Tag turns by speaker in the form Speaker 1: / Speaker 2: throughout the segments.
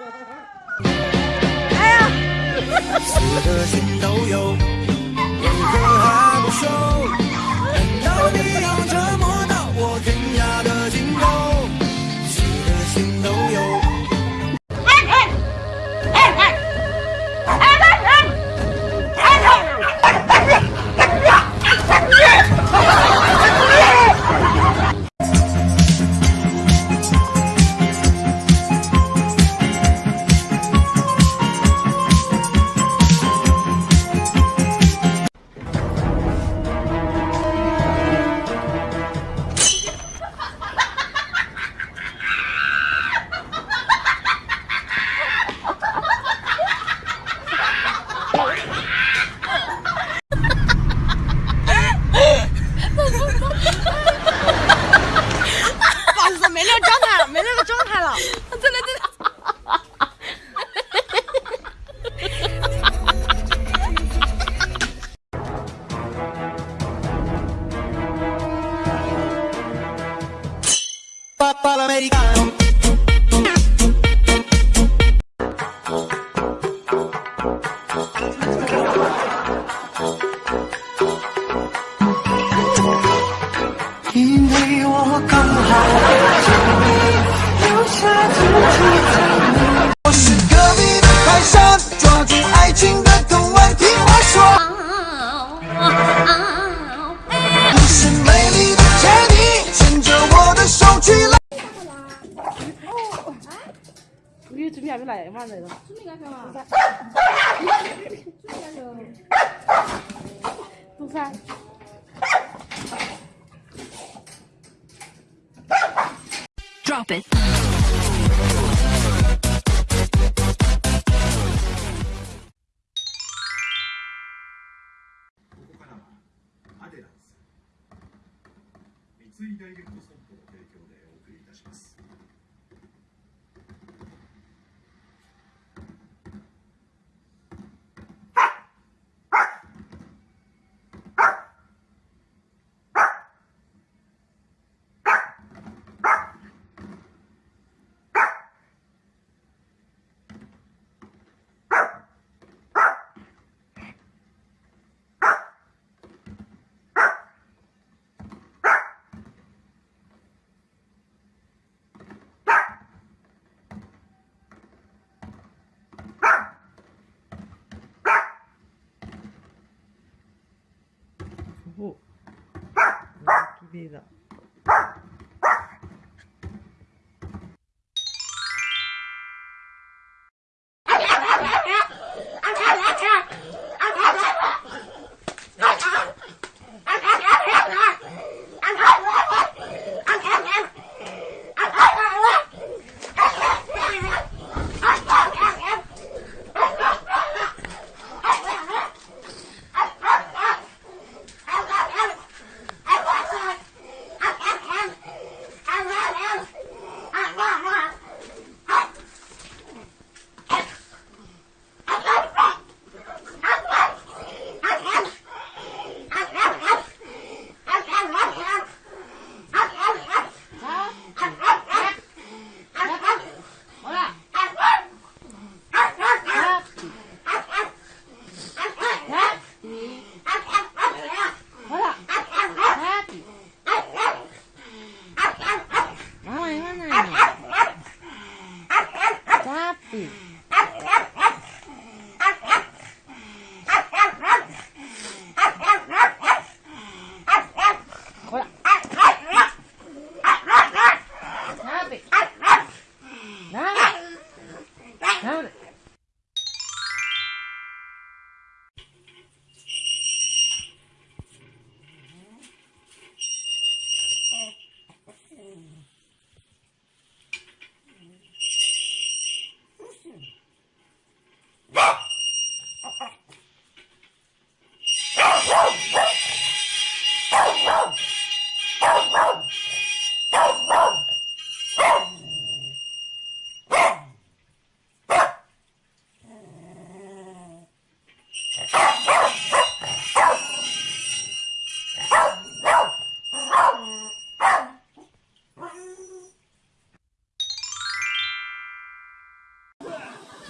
Speaker 1: 哎呀！
Speaker 2: 的心都有，如何还不收 americano。
Speaker 1: 우리 준비 안 해라, 얼마나 이거. 동산.
Speaker 3: Drop it.
Speaker 1: 오. 기대다. おっきれいだ。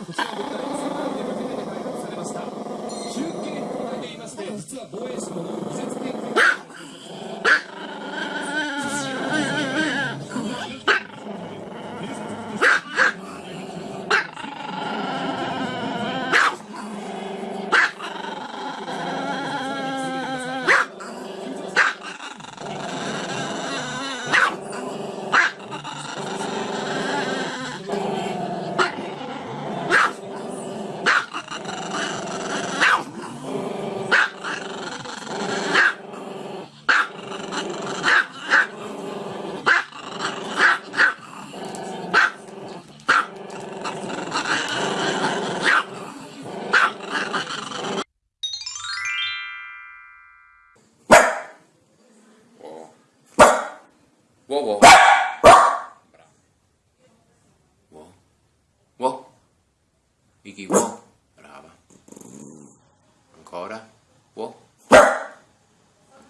Speaker 4: こちらの物体世界で初めて開発されました中継砲台で言いまして実は防衛省の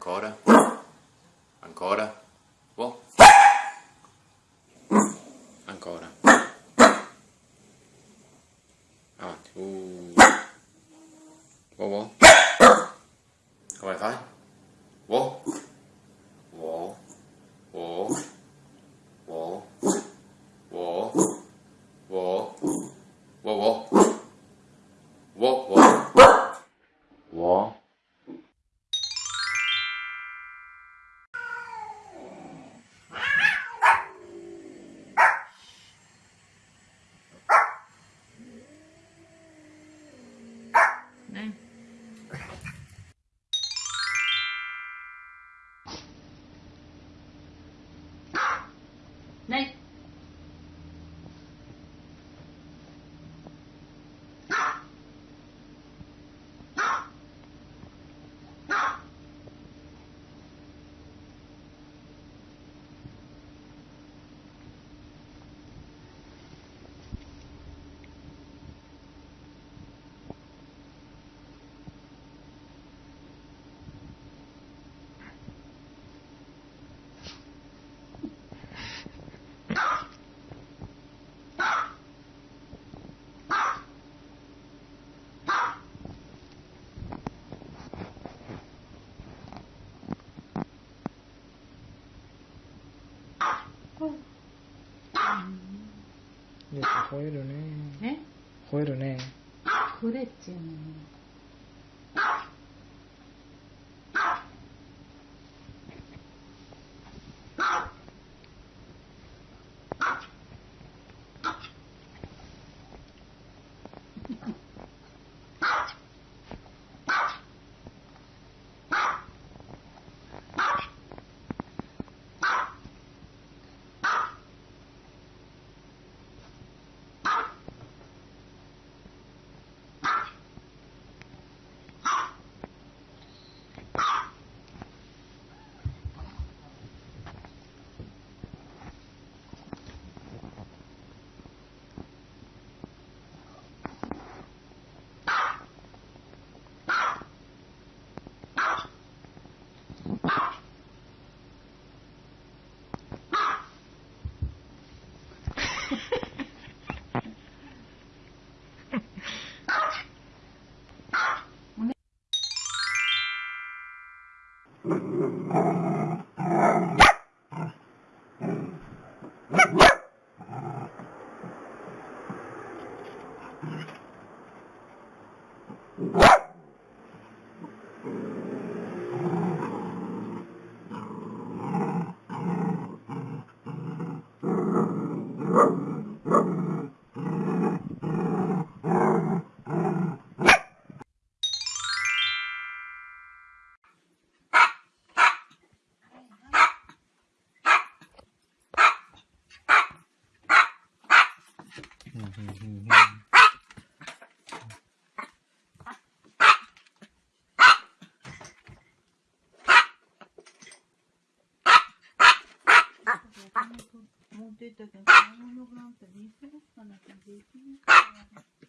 Speaker 5: Ancora. Ancora. Wow. Ancora. Avanti. Uh. Wow, wow. 吠え
Speaker 6: るね。
Speaker 7: え？吠えるね。吠えっ
Speaker 6: ちゅうね。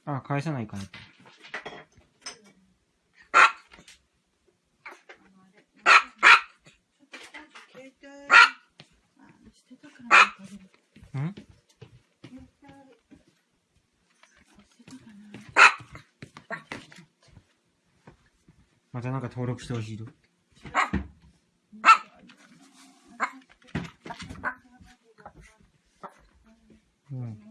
Speaker 7: あ、返さないかな。ん
Speaker 8: またなんか登録してほしいと。うん。